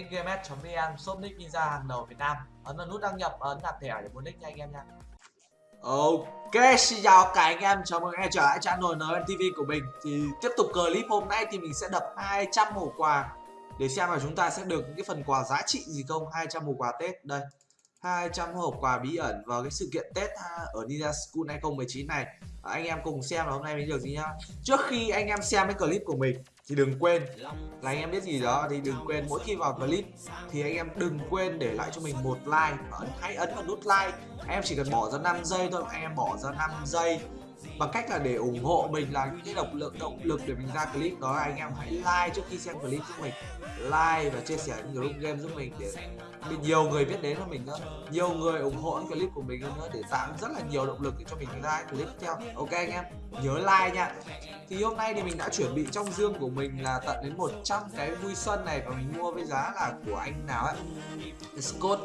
nickgames.vn shop nick ninja hàng đầu Việt Nam. Ấn vào nút đăng nhập ấn nạp thẻ để mua nick nha anh em nha. Ok, xin chào cả anh em, chào mừng anh em trở lại channel ntv của mình. Thì tiếp tục clip hôm nay thì mình sẽ đập 200 hộp quà. Để xem là chúng ta sẽ được những cái phần quà giá trị gì không? 200 hộp quà Tết, đây. 200 hộp quà bí ẩn vào cái sự kiện Tết ở Ninja School 2019 này. À, anh em cùng xem là hôm nay mình được gì nhá. Trước khi anh em xem cái clip của mình, thì đừng quên, là anh em biết gì đó, thì đừng quên mỗi khi vào clip, thì anh em đừng quên để lại cho mình một like hãy ấn vào nút like. Anh em chỉ cần bỏ ra 5 giây thôi, anh em bỏ ra 5 giây bằng cách là để ủng hộ mình là những cái động lực động lực để mình ra clip đó, anh em hãy like trước khi xem clip giúp mình. Like và chia sẻ những group game giúp mình để nhiều người biết đến cho mình nữa. Nhiều người ủng hộ những clip của mình hơn nữa để tạo rất là nhiều động lực để cho mình ra clip tiếp theo. Ok anh em, nhớ like nha. Thì hôm nay thì mình đã chuẩn bị trong dương của mình là tận đến 100 cái vui xuân này và mình mua với giá là của anh nào ấy? Scott.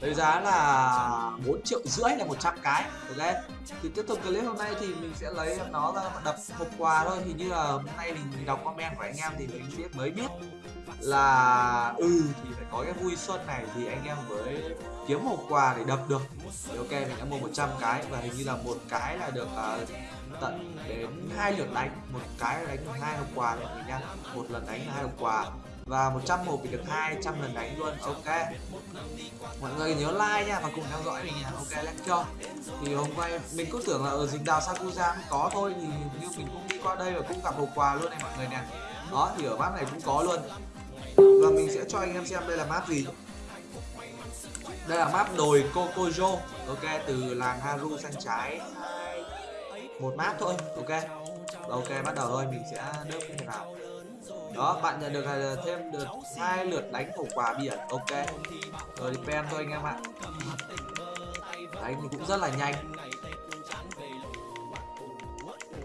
Với giá là 4 triệu rưỡi là 100 cái. Ok. Thì tiếp tục clip hôm nay thì mình sẽ lấy nó ra đập hộp quà thôi. Thì như là hôm nay mình đọc comment của anh em thì mình biết mới biết là ừ thì phải có cái vui xuân này thì anh em mới kiếm hộp quà để đập được. Thì ok mình đã mua 100 cái và hình như là một cái là được uh, tận đến hai lượt đánh. Một cái là đánh hai hộp quà mọi nha một lần đánh là hai hộp quà và 100 hộp thì được 200 lần đánh luôn ok. Mọi người nhớ like nha và cùng theo dõi mình nha. Ok, let's go. Thì hôm qua mình cứ tưởng là ở dịch đào sakuza cũng có thôi, thì như mình cũng đi qua đây và cũng gặp hộp quà luôn này mọi người nè. Đó, thì ở map này cũng có luôn. Và mình sẽ cho anh em xem đây là map gì. Đây là map đồi Kokojo. Ok, từ làng Haru sang trái. Một map thôi, ok. Ok, bắt đầu thôi, mình sẽ đớp như nào đó, bạn nhận được à, thêm được hai lượt đánh hộp quà biển. Ok. Rồi thì pen thôi anh em ạ. Đấy thì cũng rất là nhanh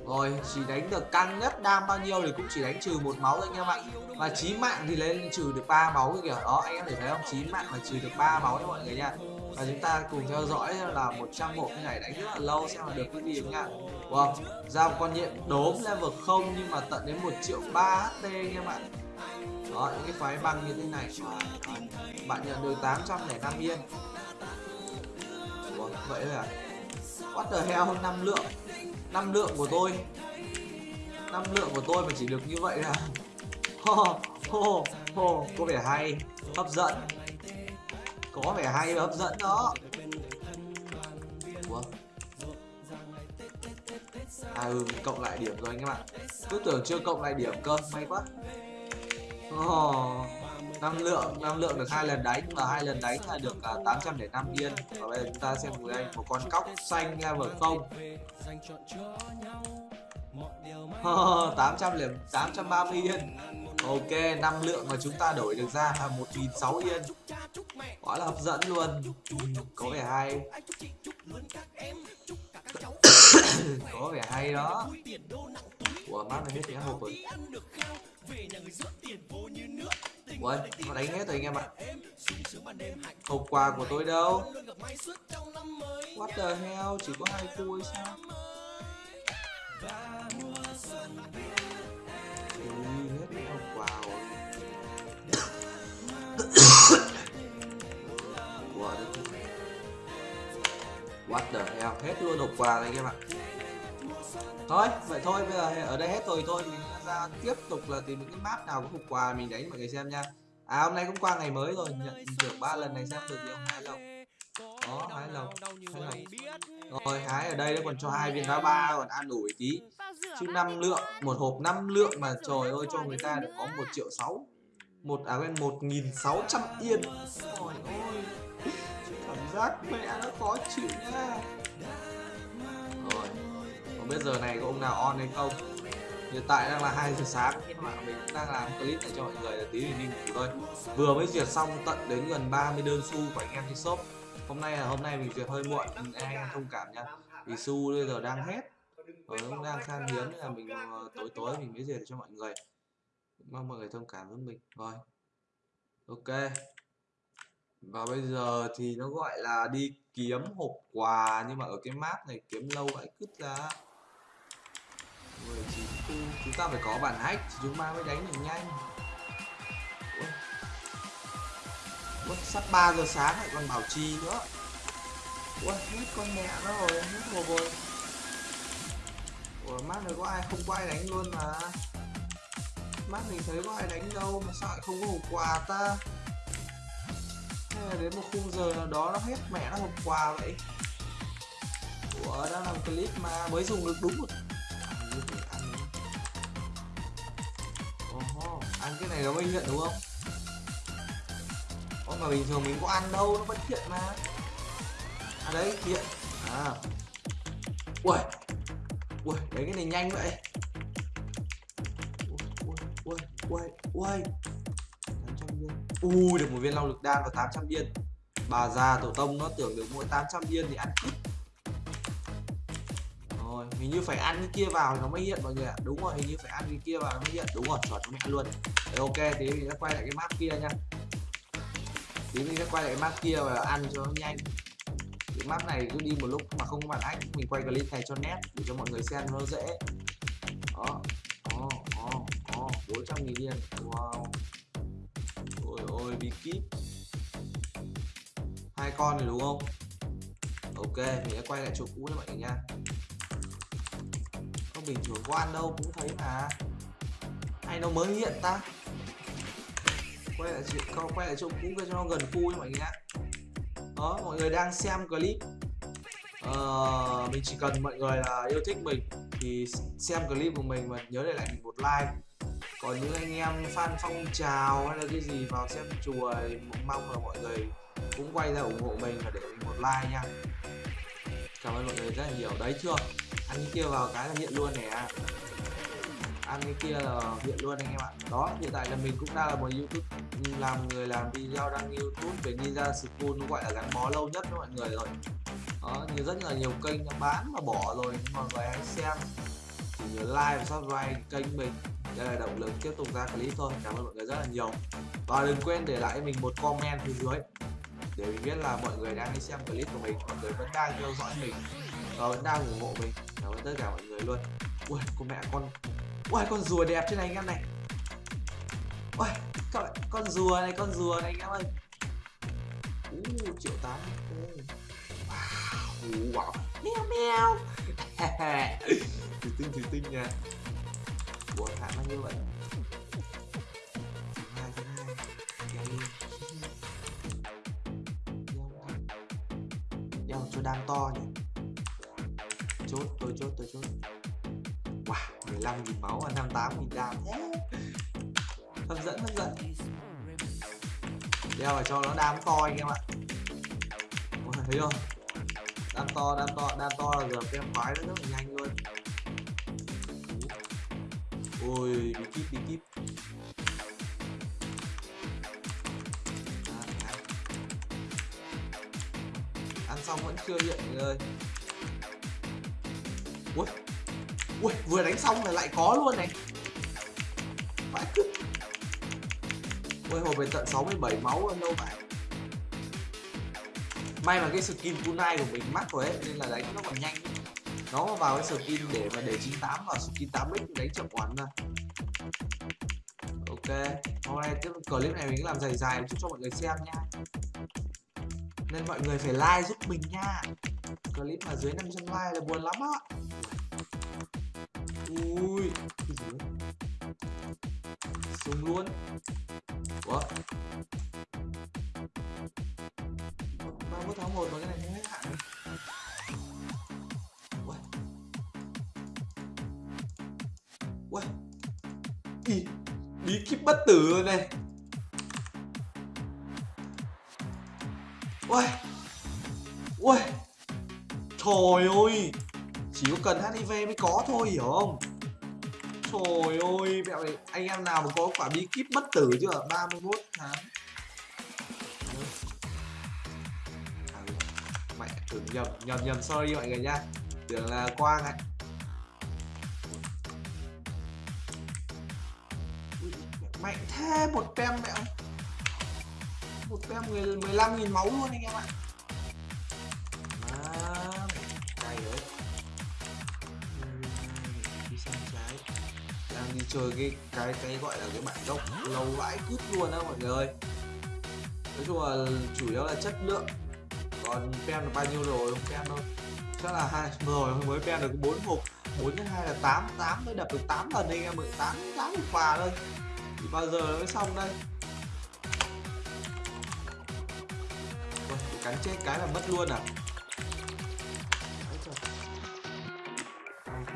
rồi, chỉ đánh được căng nhất, đam bao nhiêu thì cũng chỉ đánh trừ một máu thôi anh em ạ và chí mạng thì lên trừ được ba máu kìa. Đó, anh em thể thấy không? Chí mạng là trừ được ba máu đấy mọi người nha. Và chúng ta cùng theo dõi là 100 bộ cái này đánh rất là lâu xem là được cái gì nha. Wow. ra một con nhiệm đốm level không nhưng mà tận đến 1 triệu 3 HP anh em ạ đó, những cái phái băng như thế này. Bạn nhận được 805 yên. Wow, vậy là what the hell, năm lượng năm lượng của tôi. Năm lượng của tôi mà chỉ được như vậy là ho ho ho có vẻ hay hấp dẫn. Có vẻ hay và hấp dẫn đó. Ủa? à ừ cộng lại điểm rồi anh em ạ. Cứ tưởng chưa cộng lại điểm cơ may quá. Oh, năm lượng năm lượng được hai lần đánh và hai lần đánh là được à, uh, 805 yên. Và bây giờ chúng ta xem với anh một con cóc xanh level không? Tám trăm liền 830 yên. Ok năm lượng mà chúng ta đổi được ra là một nghìn sáu yên. Quá là hấp dẫn luôn. Có vẻ hay. Có vẻ hay đó. Ủa mát này biết thì hộp rồi Ui, nó đánh hết rồi anh em ạ. Hộp quà của tôi đâu? What the hell, chỉ có hai khu hay sao? Ui, hết hộp quà rồi. What the hell, hết luôn hộp quà này anh em ạ. Thôi, vậy thôi, bây giờ ở đây hết rồi thôi. Mình ra tiếp tục là tìm những cái map nào có hộp quà mình đánh mọi người xem nha. À hôm nay cũng qua ngày mới rồi, nhận được ba lần này xem được gì không? Hai lộc. Đó, hai lộc, hai lộc. Rồi, hái ở đây nó còn cho hai viên đá ba còn ăn đủ tí. Chứ năm lượng, một hộp năm lượng mà trời ơi cho người ta được có một triệu sáu. Một à quên một nghìn sáu trăm yên. Trời ơi cảm giác mẹ nó khó chịu nha biết giờ này có ông nào on hay không. Hiện tại đang là hai giờ sáng, nhưng mà mình cũng đang làm clip này cho mọi người là tí mình đi ngủ thôi. Vừa mới duyệt xong tận đến gần 30 đơn xu của anh em trên shop. Hôm nay là hôm nay mình duyệt hơi muộn anh em thông cảm nha. Vì xu bây giờ đang hết và cũng đang khan hiếm là mình ờ, tối tối mình mới duyệt cho mọi người. Mong mọi người thông cảm với mình. Rồi. Ok. Và bây giờ thì nó gọi là đi kiếm hộp quà, nhưng mà ở cái map này kiếm lâu vậy cứt ra. 19 chúng ta phải có bản hack thì chúng ta mới đánh được nhanh. Ui. Sắp 3 giờ sáng lại còn bảo trì nữa. Ui hết con mẹ nó rồi, hết hồ rồi Ủa, mát này có ai không có ai đánh luôn mà. Mát mình thấy có ai đánh đâu mà sao lại không có hộp quà ta? Hay là đến một khung giờ nào đó nó hết mẹ nó hộp quà vậy? Ủa, đang làm clip mà mới dùng được đúng một này nó mới hiện đúng không? Ô, mà bình thường mình có ăn đâu, nó vẫn hiện mà. À đấy, hiện. À. Ui Ui, đấy cái này nhanh vậy. Ui, ui, ui, ui 800 Ui, được một viên long lực đan và 800 viên Bà già tổ tông nó tưởng được mỗi 800 viên thì ăn ít rồi hình như phải ăn cái kia vào nó mới hiện mọi người ạ. Đúng rồi hình như phải ăn cái kia vào nó mới hiện. Đúng rồi chuẩn mẹ luôn. Đấy, ok thì mình sẽ quay lại cái map kia nha tí mình sẽ quay lại cái map kia và ăn cho nó nhanh. Cái map này cứ đi một lúc mà không có bạn ách mình quay clip này cho nét để cho mọi người xem nó dễ. Đó đó đó đó bốn trăm nghìn yên. Wow. Ôi ôi bí kíp. Hai con này đúng không? Ok mình sẽ quay lại chỗ cũ cho mọi người nha không bình thường đâu cũng thấy mà. Hay nó mới hiện ta? Quay lại chỗ quay lại chỗ cũ cho nó gần khu cho mọi người ạ đó ờ, mọi người đang xem clip. Uh, mình chỉ cần mọi người là yêu thích mình thì xem clip của mình và nhớ để lại mình một like. Còn những anh em fan phong trào hay là cái gì vào xem chùa thì mong là mọi người cũng quay ra ủng hộ mình và để mình một like nha. Cảm ơn mọi người rất là nhiều. Đấy chưa? Ăn cái kia vào cái là hiện luôn nè ăn cái kia là hiện luôn anh em ạ. Đó, hiện tại là mình cũng đang là một youtube, làm người làm video, đăng youtube về ninja school, nó gọi là gắn bó lâu nhất đó mọi người rồi. Đó, nhiều, rất là nhiều kênh bán và bỏ rồi, nhưng mọi người hãy xem chỉ nhớ like và subscribe kênh mình. Đây là động lực tiếp tục ra clip thôi. Cảm ơn mọi người rất là nhiều. Và đừng quên để lại mình một comment phía dưới để mình biết là mọi người đang đi xem clip của mình. Mọi người vẫn đang theo dõi mình và vẫn đang ủng hộ mình. Cảm ơn tất cả mọi người luôn. Ui con mẹ con. Ui con rùa đẹp trên này anh em này. Ui bạn con rùa này con rùa này anh em ơi. Uh, triệu tám. Wow wow. Mèo mèo. Thủy tinh thủy tinh nha. Ủa thả bao nhiêu vậy? Hai hai. Cho đam to nhỉ? Tôi chút wow 15 nghìn máu và 58 nghìn đam hấp dẫn hấp dẫn. Đeo vào cho nó đam to anh em ạ. Ôi, thấy không? Đam to đam to đam to là giờ em khoái nó rất là nhanh luôn. Ôi bị kíp bị kíp. Ăn xong vẫn chưa hiện người ơi ui ui, vừa đánh xong là lại có luôn này. Vãi cứt ui hồi về tận 67 máu rồi đâu vậy may mà cái skin kunai của mình mắc rồi ấy, nên là đánh nó còn nhanh. Nó vào cái skin để mà để 98 vào skin 8x đánh chậm oán ra ok, hôm nay tiếp clip này mình làm dài dài chút cho mọi người xem nha. Nên mọi người phải like giúp mình nha. Clip mà dưới 500 like là buồn lắm á ui. Cái gì xuống luôn. Ủa? 31 tháng một mà cái này không hết hạn ui ui Ý, bí kíp bất tử rồi này. Ui ui trời ơi chỉ có cần hiv mới có thôi, hiểu không? Trời ơi, mẹ này anh em nào mà có quả bí kíp bất tử chưa? 31 tháng. À, mẹ tưởng nhầm nhầm nhầm, sorry mọi người nha tưởng là quang ấy mạnh thế một tem mẹ một tem 15 nghìn máu luôn anh em ạ. Chơi cái cái cái gọi là cái bản gốc lâu vãi cút luôn á mọi người ơi. Nói chung là chủ yếu là chất lượng. Còn pen được bao nhiêu rồi? Không pen thôi chắc là hai rồi mới pen được bốn hộp. Bốn nhân hai là tám tám mới đập được 8 lần anh em ơi tám tám hộp quà thôi. Thì bao giờ nó mới xong đây. Ôi, bị cắn chết cái là mất luôn à.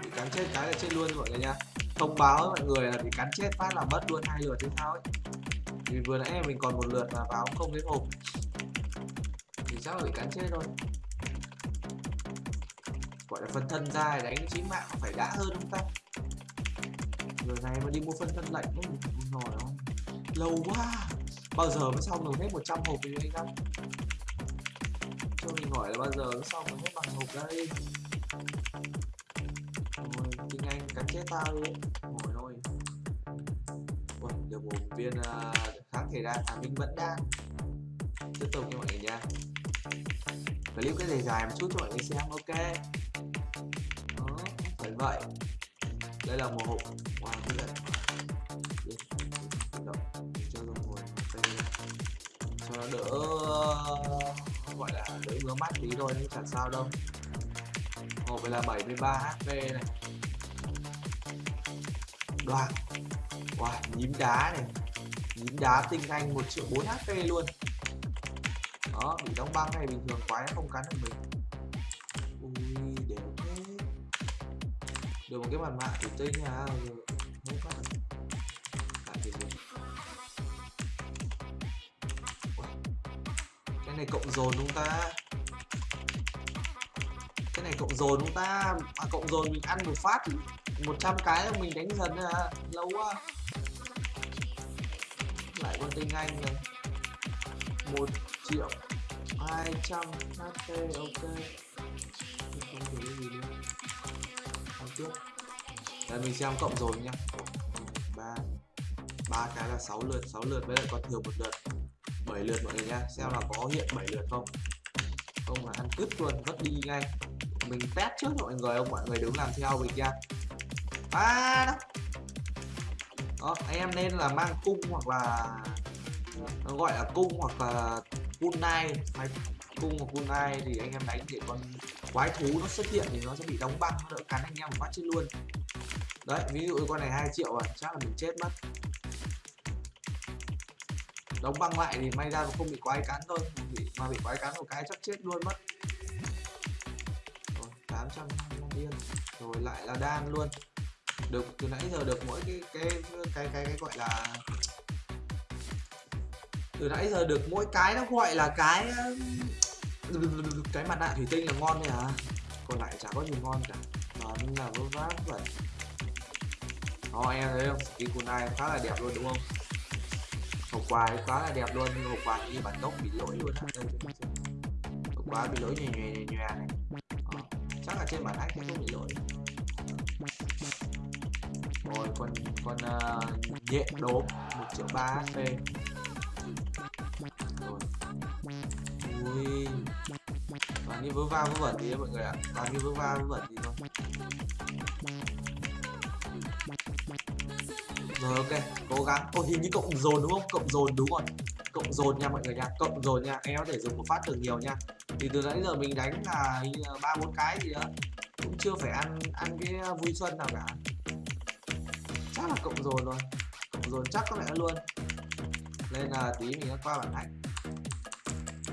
Bị cắn chết cái là chết luôn mọi người nha thông báo với mọi người là bị cắn chết phát là mất luôn hai lượt thế sao ấy. Vì vừa nãy mình còn một lượt mà vào không đến hộp. Thì chắc là bị cắn chết thôi. Gọi là phân thân ra đánh chí mạng phải đã hơn không ta? Người này mà đi mua phân thân lạnh cũng nổi không lâu quá. Bao giờ mới xong được hết 100 hộp thì anh em cho mình hỏi là bao giờ mới xong được hết bằng hộp đây? Chết tao đi ngồi thôi. Ui, được một viên uh, kháng thể đạn à mình vẫn đang tiếp tục cho mọi người nha. Clip cái dài dài một chút cho mọi người xem ok? Đó phải vậy đây là một hộp. Wow như vậy cho dùng ngồi cho nó đỡ gọi là đỡ ngứa mắt tí thôi nhưng chẳng sao đâu. Hộp này là 73 HP này đoàn wow nhím đá này. Nhím đá tinh anh 1 triệu 4 HP luôn. Đó bị đóng băng này bình thường quái không cắn được mình. Ui đều thế được một cái mặt nạ thủy tinh à không có cái này cộng dồn chúng ta. Cái này cộng dồn chúng ta. À, cộng dồn mình ăn một phát 100 cái mình đánh dần à lâu quá. Lại con tinh anh này một triệu hai trăm HP ok. Không có gì nữa. Ăn tiếp. Đây, mình xem cộng rồi nhá. Ba. Ba cái là 6 lượt 6 lượt với lại còn thừa một lượt. 7 lượt mọi người nha xem là có hiện 7 lượt không. Không là ăn cứt luôn, vất đi ngay. Mình test trước mọi người ông mọi người đứng làm theo mình nha ba đó. Đó anh em nên là mang cung hoặc là nó gọi là cung hoặc là kunai. Hay cung hoặc kunai thì anh em đánh để con quái thú nó xuất hiện thì nó sẽ bị đóng băng nó đỡ cắn anh em một phát chết luôn. Đấy ví dụ con này 2 triệu à chắc là mình chết mất. Đóng băng lại thì may ra nó không bị quái cắn thôi bị, mà bị quái cắn một cái chắc chết luôn mất. Rồi 800 yên rồi lại là đan luôn được từ nãy giờ được mỗi cái cái cái cái, cái gọi là từ nãy giờ được mỗi cái nó gọi là cái um, cái mặt nạ thủy tinh là ngon thôi à còn lại chả có gì ngon cả. Nó là vớ vá vậy. Đó, em thấy không? Cái cùn này khá là đẹp luôn đúng không? Hộp quà khá là đẹp luôn nhưng hộp quà như bản gốc bị lỗi luôn á. Hộp quà bị lỗi nhòe nhòe nhòe này Đó. Ờ, chắc là trên bản hack không bị lỗi rồi con con ờ, uh, nhện đốm một triệu ba hp rồi. Ui. Toàn như vớ va vớ vẩn gì đấy mọi người ạ. Toàn như vớ va vớ vẩn gì thôi. Rồi ok. Cố gắng. Ôi hình như cộng dồn đúng không? Cộng dồn đúng rồi. Cộng dồn nha mọi người nha. Cộng dồn nha. Em có thể dùng một phát được nhiều nha. Thì từ nãy giờ mình đánh là ba bốn cái gì đó. Cũng chưa phải ăn ăn cái ờ, vui xuân nào cả chắc là cộng dồn rồi. Cộng dồn chắc có lẽ luôn. Nên là tí mình sẽ qua bản ảnh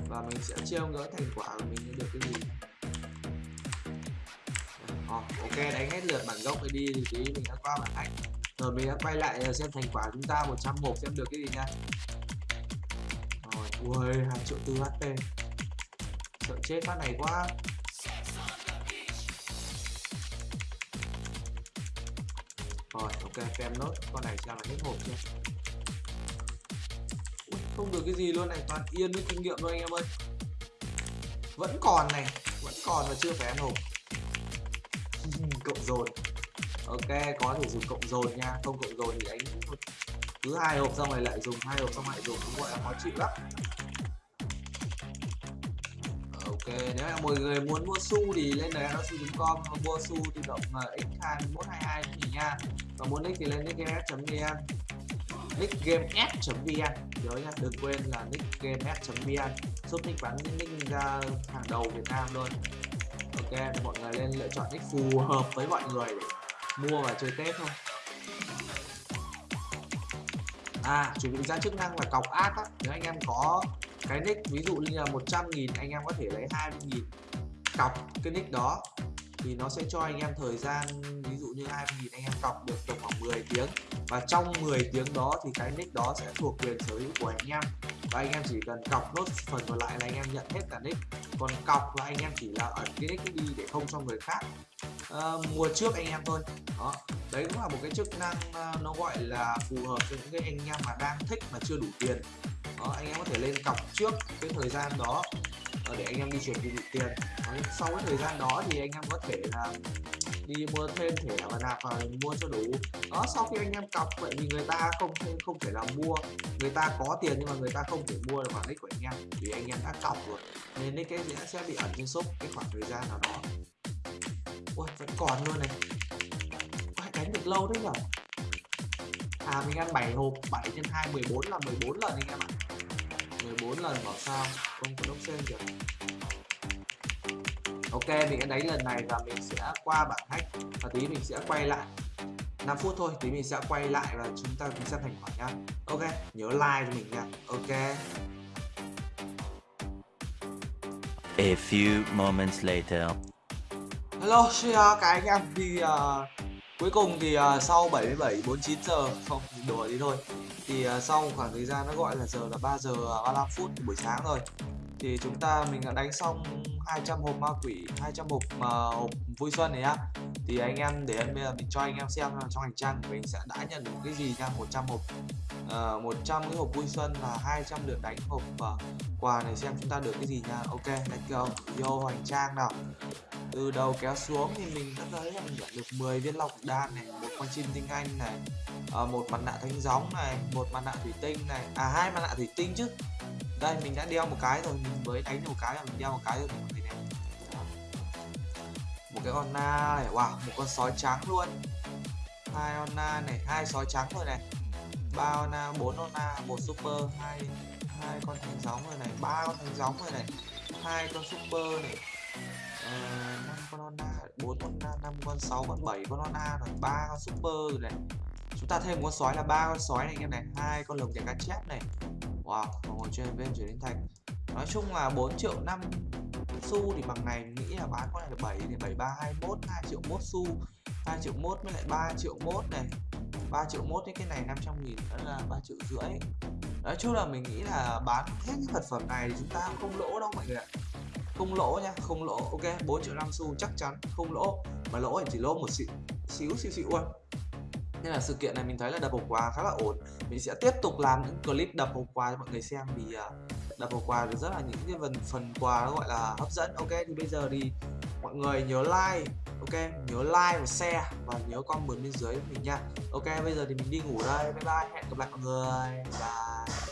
và mình sẽ chiêu ngỡ thành quả của mình được cái gì. Oh, ok đánh hết lượt bản gốc đi thì tí mình đã qua bản ảnh rồi mình đã quay lại à, xem thành quả chúng ta 101 xem được cái gì nha. Rồi ui hai triệu tư HP sợ chết phát này quá. Rồi ok xem nốt. Con này xem là hết hộp chưa Ui, không được cái gì luôn này. Toàn yên với kinh nghiệm thôi anh em ơi. Vẫn còn này. Vẫn còn mà chưa phải ăn hộp. Cộng dồn. Ok có thể dùng cộng dồn nha. Không cộng dồn thì anh cứ hai hộp xong rồi lại dùng hai hộp xong lại dùng. Cũng gọi là khó chịu lắm ok, nếu là mọi người muốn mua su thì lên đấy nó su.com mua su tự động à, x 2122 thì nha. Và muốn nick thì lên nickgames.vn nickgames.vn nhớ nha, đừng quên là nickgames.vn giúp nick bán nick ra hàng đầu Việt Nam luôn. Ok mọi người lên lựa chọn nick phù hợp với mọi người để mua và chơi Tết thôi. À chuẩn bị ra chức năng là cọc ác á. Nếu anh em có cái nick ví dụ như là 100 nghìn anh em có thể lấy 20 nghìn. Cọc cái nick đó thì nó sẽ cho anh em thời gian ví dụ như 20 nghìn anh em cọc được tầm khoảng 10 tiếng. Và trong 10 tiếng đó thì cái nick đó sẽ thuộc quyền sở hữu của anh em. Và anh em chỉ cần cọc nốt phần còn lại là anh em nhận hết cả nick. Còn cọc là anh em chỉ là ẩn cái nick đi để không cho người khác uh, mua trước anh em thôi. Đó. Đấy cũng là một cái chức năng uh, nó gọi là phù hợp cho những cái anh em mà đang thích mà chưa đủ tiền đó, anh em có thể lên cọc trước cái thời gian đó để anh em đi chuyển đi tiền. Đó, sau cái thời gian đó thì anh em có thể là đi mua thêm thẻ và nạp vào mua cho đủ. Đó sau khi anh em cọc vậy thì người ta không không thể là mua. Người ta có tiền nhưng mà người ta không thể mua được bản nick của anh em vì anh em đã cọc rồi. Nên nick cái sẽ bị ẩn trên shop cái khoảng thời gian nào đó. Ui vẫn còn luôn này. Ai đánh được lâu đấy nhở? À mình ăn 7 hộp 7 trên 2 14 là 14 lần anh em ạ. 14 lần bảo sao? Không có đốc sen kìa. Ok mình đã đánh lần này và mình sẽ qua bản hack. Và tí mình sẽ quay lại. 5 phút thôi tí mình sẽ quay lại và chúng ta cùng xem thành quả nhá ok nhớ like cho mình nha. Ok. A few moments later. hello xin chào các anh em thì uh, cuối cùng thì uh, sau 77 49 giờ không đùa đi thôi. Thì uh, sau khoảng thời gian nó gọi là giờ là 3 giờ à, 35 phút buổi sáng rồi thì chúng ta mình đã đánh xong 200 hộp ma quỷ 200 hộp mà hộp vui xuân này nhá. Thì anh em để bây giờ mình cho anh em xem là trong hành trang của mình sẽ đã nhận được cái gì nha 100 hộp uh, 100 cái hộp vui xuân và 200 lượt đánh hộp uh, quà này xem chúng ta được cái gì nha. Ok let's go. Vô hành trang nào từ đầu kéo xuống thì mình đã thấy là mình nhận được 10 viên lọc đan này một con chim tinh anh này à, một mặt nạ thánh gióng này một mặt nạ thủy tinh này à hai mặt nạ thủy tinh chứ. Đây mình đã đeo một cái rồi mình mới đánh một cái là mình đeo một cái rồi mình người này một cái con na này wow một con sói trắng luôn. Hai con na này hai sói trắng rồi này. Ba con na bốn con na một super hai hai con thánh gióng rồi này ba con thánh gióng rồi này hai con super này ờ, năm uh, con ona bốn con Ona năm con sáu con bảy con ona rồi ba con super rồi này. Chúng ta thêm con sói là ba con sói này anh em này hai con lồng đèn cá chép này. Wow và ngồi chơi bên chuyển đến thành. Nói chung là 4 triệu năm xu thì bằng này nghĩ là bán con này là 7 thì 7321 2 triệu mốt xu 2 triệu mốt với lại 3 triệu mốt này. 3 triệu mốt cái này 500 nghìn đó là 3 triệu rưỡi. Nói chung là mình nghĩ là bán hết những vật phẩm này thì chúng ta không lỗ đâu mọi người ạ không lỗ nha, không lỗ, ok 4 triệu năm xu chắc chắn, không lỗ, mà lỗ thì chỉ lỗ một xíu xíu xíu xíu luôn nên là sự kiện này mình thấy là đập hộp quà khá là ổn. Mình sẽ tiếp tục làm những clip đập hộp quà cho mọi người xem vì à, đập hộp quà thì rất là những cái phần phần quà nó gọi là hấp dẫn, ok? Thì bây giờ thì mọi người nhớ like, ok? Nhớ like và share và nhớ comment bên dưới mình nha. Ok, bây giờ thì mình đi ngủ đây. Bye bye, hẹn gặp lại mọi người. Bye.